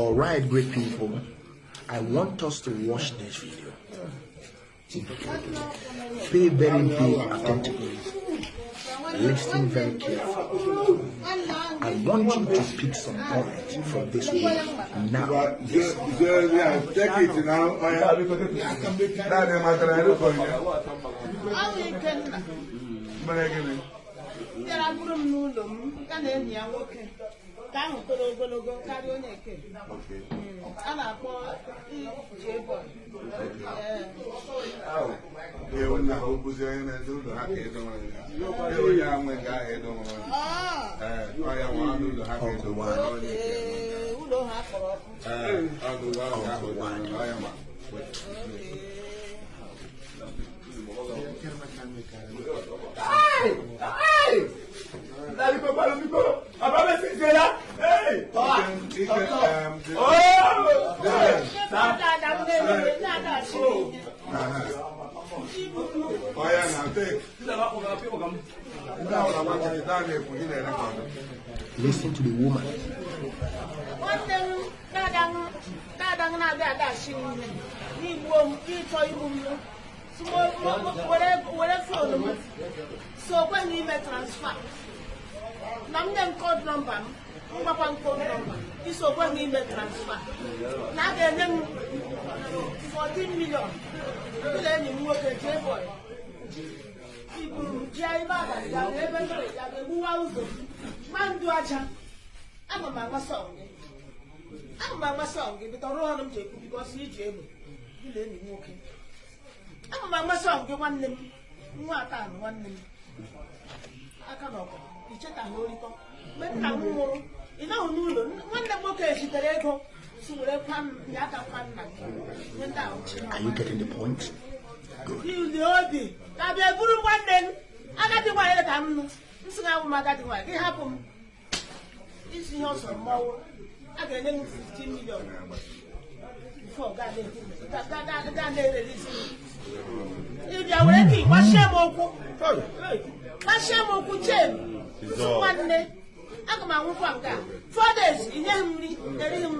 All right, great people. I want us to watch this video. Pay very big attention. Listen very carefully. I want you to pick some points from this video. Now, Just, just, yeah, take it now. Oh, yeah. nke ahụ toro ogologo karịa onye nke a na-akpọ jebọ ewu na o bụzi onye na-edo ụlọ ha ka edowe ewu ya nwe ga edowe ọ ya nwa n'ụlọ ha ka edowe onye nke ụlọ ha kpọrọ ọkụ ọgụgụ ahụ ahụ dị ọ ya ma Hey! Hey! Dale, papá, lo mismo. Papá, me sincera. Listen to the woman. So when we make transfer, now I'm called number m mgbakwa m nọmba isi o kweghị ime transfa na a ga-enye m 14 million. Ụlọ enyi m nwoke jee bọị iburu m jee ebe abalị ya wee ebe mere ya ga-egbuwa ụzọ. Ma ndụ aja. Ama m agba sọng gị. Ama m agba sọng gị bịta ọrụ ọrụ m ji ekwu bikọs iji egbe na enyi m nwoke. Ama m agba sọng gị nwanne m. Nwa atanụ nwanne m. Aka na ọkụ ichetaghị orikọ mgbe nna m nwụrụ ị nọghị n'ụlọ nwanne m nwoke zitere ego si were kwa m ya aka kwa nna gị ihe ndị ahụ chi Are you getting the point? Good. ili obi ka bịa buru nwanne m agadi nwaanyị ka m nụ nsị ga m agadi nwaanyị gị hapụ m isi ihe ọsọ mmọnwụ a ga-enye m 15 million na-erelisi ịbịa were ka gbachie m ụkwụ gbachie m ụkwụ chen nwanne aga m anwụkwa nke a. Four days m nri erighị m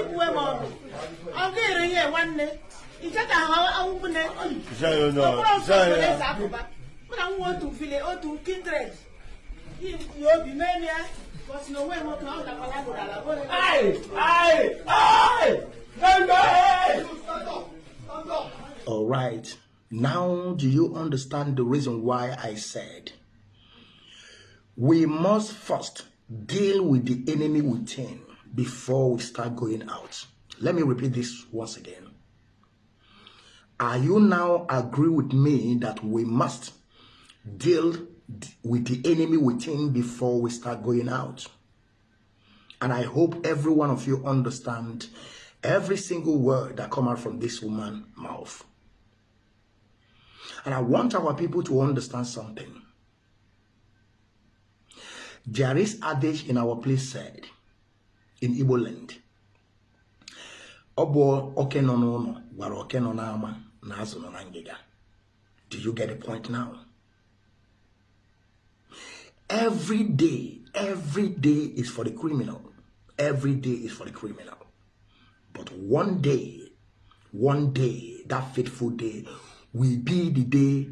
ibuwe m ọnụ. Ọ ga-ere ihe nwanne? Icheta ha awụbune okporo nsọ eze mụ na nwa otu vile otu kindred. Yi obi mee ya bọsi na onwe nwoke ọ gakwala gụrala All right. Now, do you understand the reason why I said we must first deal with the enemy within before we start going out? Let me repeat this once again. Are you now agree with me that we must deal with the enemy within before we start going out? And I hope every one of you understand every single word that come out from this woman's mouth. And I want our people to understand something. There is adage in our place said in Igbo land. Ọ oke nọ oke nọ na azụ nọ na. Do you get the point now? Every day, every day is for the criminal. Every day is for the criminal. But one day, one day, that fateful day will be the day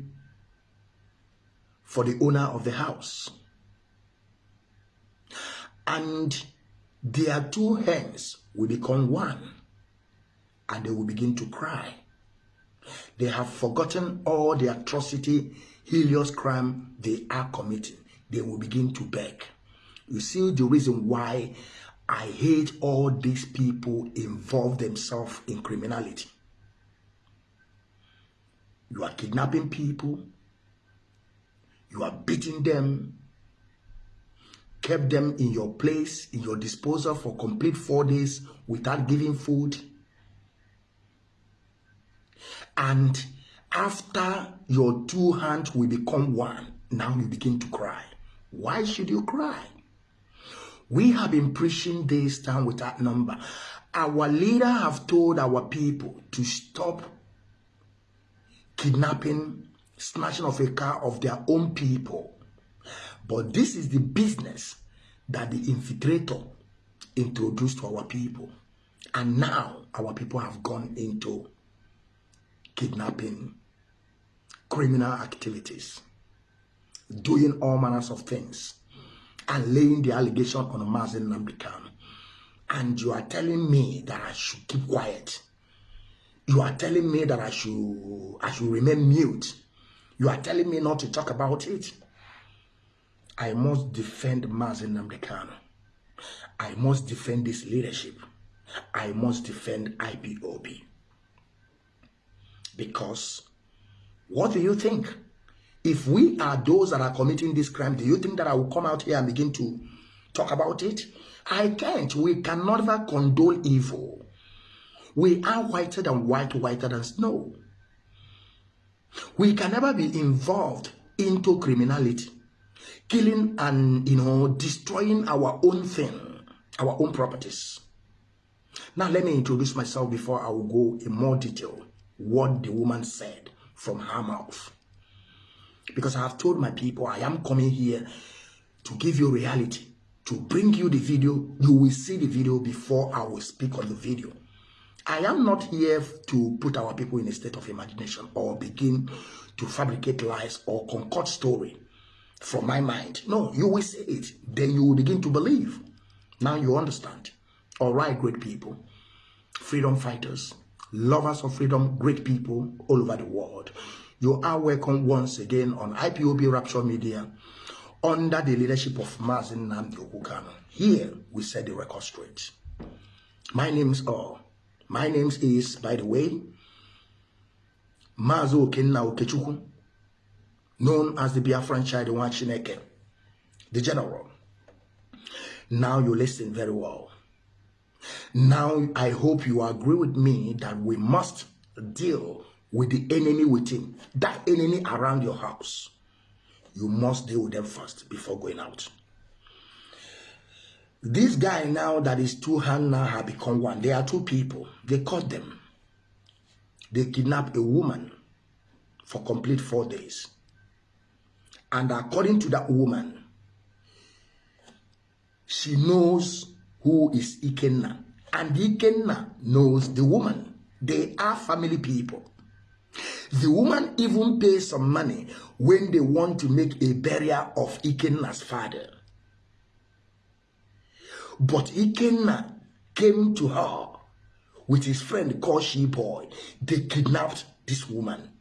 for the owner of the house. And their two hands will become one and they will begin to cry. They have forgotten all the atrocity, heinous crime they are committing. They will begin to beg. You see the reason why I hate all these people involve themselves in criminality. You are kidnapping people. You are beating them. Kept them in your place, in your disposal for complete four days without giving food. And after your two hands will become one, now you begin to cry. Why should you cry? We have been preaching this time without number. Our leader have told our people to stop kidnapping, snatching of a car of their own people. But this is the business that the infiltrator introduced to our people. And now our people have gone into kidnapping, criminal activities, doing all manners of things, and laying the allegation on a Mazi Nnamdi Kanu. And you are telling me that I should keep quiet. You are telling me that I should I should remain mute. You are telling me not to talk about it. I must defend Mazi Nnamdi Kanu. I must defend this leadership. I must defend IPOB. Because what do you think? If we are those that are committing this crime, do you think that I will come out here and begin to talk about it? I can't. We can never condole evil. We are whiter than white, whiter than snow. We can never be involved into criminality, killing and you know destroying our own thing, our own properties. Now let me introduce myself before I will go in more detail what the woman said from her mouth. Because I have told my people I am coming here to give you reality, to bring you the video. You will see the video before I will speak on the video. I am not here to put our people in a state of imagination or begin to fabricate lies or concoct story from my mind. No, you will say it. Then you will begin to believe. Now you understand. All right, great people, freedom fighters, lovers of freedom, great people all over the world. You are welcome once again on IPOB Rapture Media under the leadership of Mazi Nnamdi. Here we set the record straight. My name's all. My name is, by the way, Mazo Okenna Okechukwu, known as the Biafran child Chineke, the general. Now you listen very well. Now I hope you agree with me that we must deal with the enemy within, that enemy around your house. You must deal with them first before going out. This guy now that is two hands now have become one. There are two people. They caught them. They kidnapped a woman for complete four days. And according to that woman, she knows who is Ikenna. And Ikenna knows the woman. They are family people. The woman even pays some money when they want to make a burial of Ikenna's father. But Ikenna came to her with his friend called She Boy. They kidnapped this woman.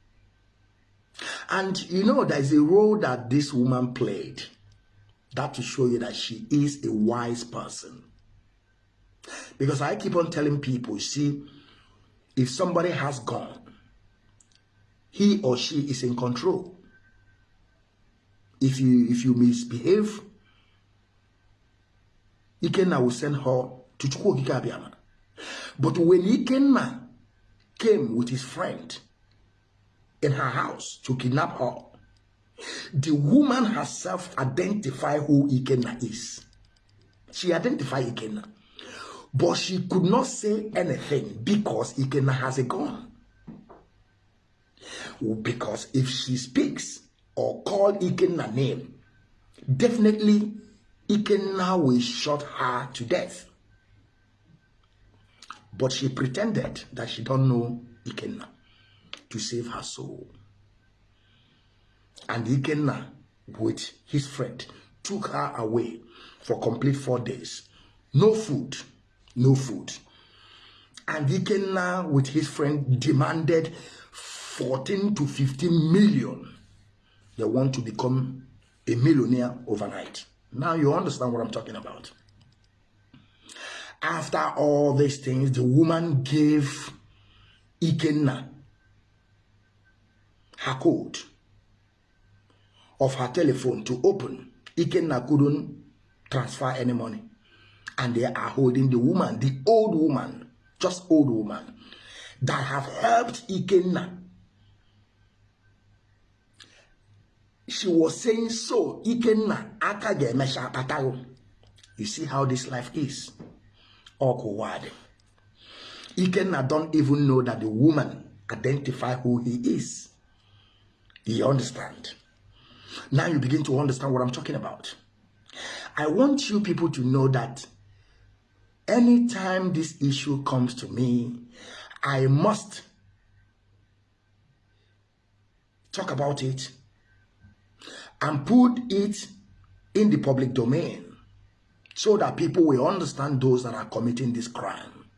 And you know, there's a role that this woman played. That to show you that she is a wise person. Because I keep on telling people, see, if somebody has gone, he or she is in control. If you if you misbehave, Ikenna will send her to Chukwokike But when Ikenna came with his friend in her house to kidnap her, the woman herself identified who Ikenna is. She identified Ikenna. But she could not say anything because Ikenna has a gun. Because if she speaks or call Ikenna name, definitely Ikenna will shot her to death. But she pretended that she don't know Ikenna to save her soul. And Ikenna, with his friend, took her away for complete four days. No food, no food. And Ikenna, with his friend, demanded 14 to 15 million. They want to become a millionaire overnight. Now you understand what I'm talking about. After all these things, the woman gave Ikenna her code of her telephone to open. Ikenna couldn't transfer any money. And they are holding the woman, the old woman, just old woman, that have helped Ikenna. She was saying so, Ikenna, aka ga-emecha akpatago. You see how this life is. Ọkụwadị. Ikenna don't even know that the woman identify who he is. You understand? Now you begin to understand what I'm talking about. I want you people to know that anytime this issue comes to me, I must talk about it and put it in the public domain so that people will understand those that are committing this crime.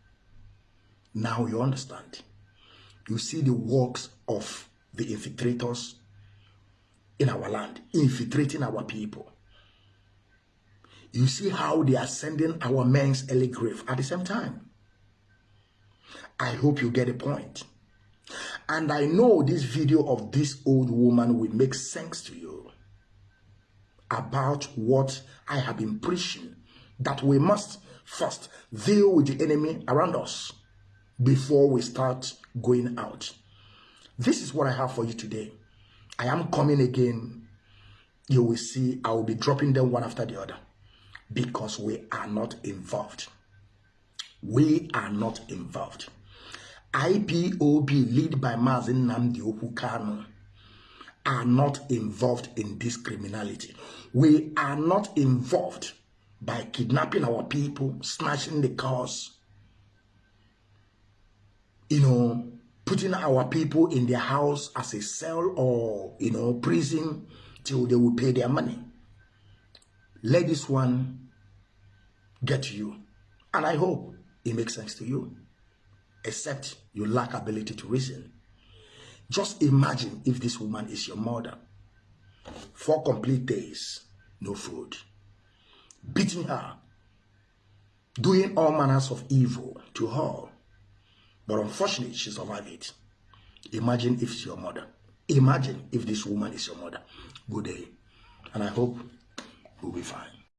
Now you understand. You see the works of the infiltrators in our land, infiltrating our people. You see how they are sending our men's early grave at the same time. I hope you get a point. And I know this video of this old woman will make sense to you about what I have been preaching that we must first deal with the enemy around us before we start going out. This is what I have for you today. I am coming again. You will see I will be dropping them one after the other because we are not involved. We are not involved. IPOB, led by Mazin Namdi Okukano, are not involved in this criminality. We are not involved by kidnapping our people, snatching the cars, you know, putting our people in their house as a cell or, you know, prison till they will pay their money. Let this one get you. And I hope it makes sense to you, except you lack ability to reason. Just imagine if this woman is your mother. Four complete days, no food. Beating her, doing all manners of evil to her. But unfortunately, she survived it. Imagine if it's your mother. Imagine if this woman is your mother. Good day. And I hope we'll be fine.